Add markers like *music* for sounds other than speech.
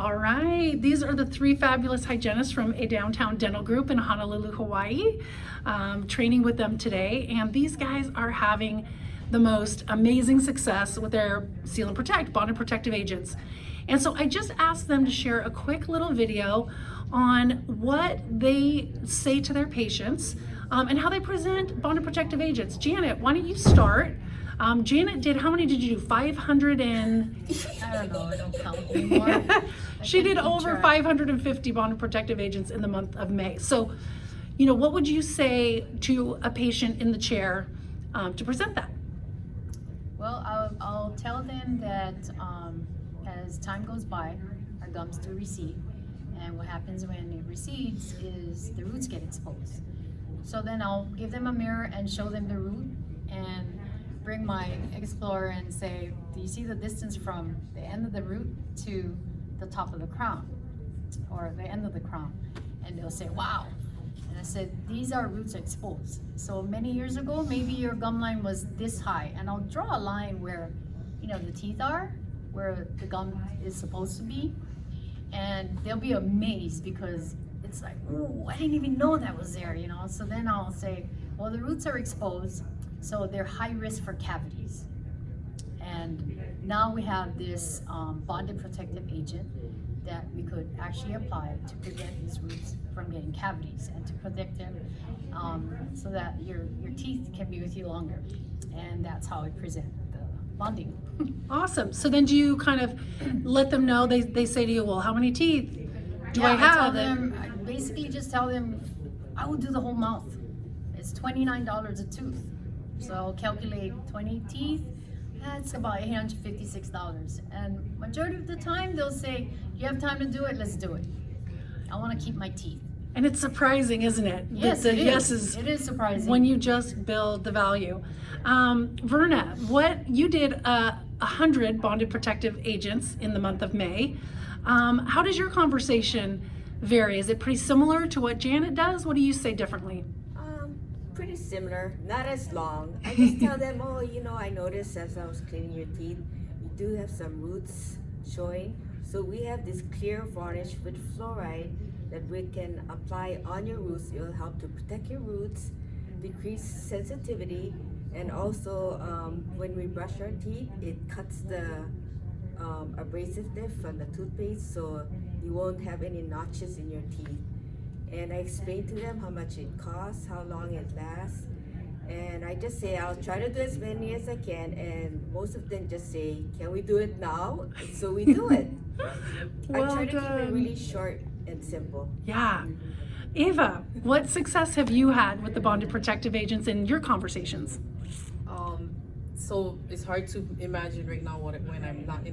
All right, these are the three fabulous hygienists from a downtown dental group in Honolulu, Hawaii. Um, training with them today, and these guys are having the most amazing success with their Seal and Protect bonded protective agents. And so I just asked them to share a quick little video on what they say to their patients um, and how they present bonded protective agents. Janet, why don't you start? Um, Janet did, how many did you do? 500 and, *laughs* I don't know, I don't count *laughs* anymore. She did over 550 bonded protective agents in the month of May. So, you know, what would you say to a patient in the chair um, to present that? Well, I'll, I'll tell them that um, as time goes by, our gums do recede. And what happens when it recedes is the roots get exposed. So then I'll give them a mirror and show them the root and bring my Explorer and say, do you see the distance from the end of the root to the top of the crown or the end of the crown? And they'll say, wow. And I said, these are roots exposed. So many years ago, maybe your gum line was this high and I'll draw a line where, you know, the teeth are, where the gum is supposed to be. And they'll be amazed because it's like, oh, I didn't even know that was there, you know? So then I'll say, well, the roots are exposed, so they're high risk for cavities. And now we have this um, bonded protective agent that we could actually apply to prevent these roots from getting cavities and to protect them um, so that your, your teeth can be with you longer. And that's how we present the bonding. *laughs* Awesome. So then do you kind of let them know, they, they say to you, well, how many teeth do I Yeah, tell have? them, I basically just tell them, I will do the whole mouth. It's $29 a tooth. So I'll calculate 20 teeth, that's about $856. And majority of the time, they'll say, you have time to do it, let's do it. I want to keep my teeth. And it's surprising, isn't it? Yes, the it is. yeses It is surprising. when you just build the value. Um, Verna, what you did uh, a hundred bonded protective agents in the month of May. Um, how does your conversation vary? Is it pretty similar to what Janet does? What do you say differently? Pretty similar, not as long. I just tell them, oh, you know, I noticed as I was cleaning your teeth, you do have some roots showing. So we have this clear varnish with fluoride that we can apply on your roots. It will help to protect your roots, decrease sensitivity, and also um, when we brush our teeth, it cuts the um, abrasiveness from the toothpaste so you won't have any notches in your teeth. And I explain to them how much it costs, how long it lasts. And I just say, I'll try to do as many as I can. And most of them just say, can we do it now? So we do it. *laughs* Well I try to keep it really short and simple. Yeah. Eva what success have you had with the bonded protective agents in your conversations? Um, so it's hard to imagine right now what it, when I'm not in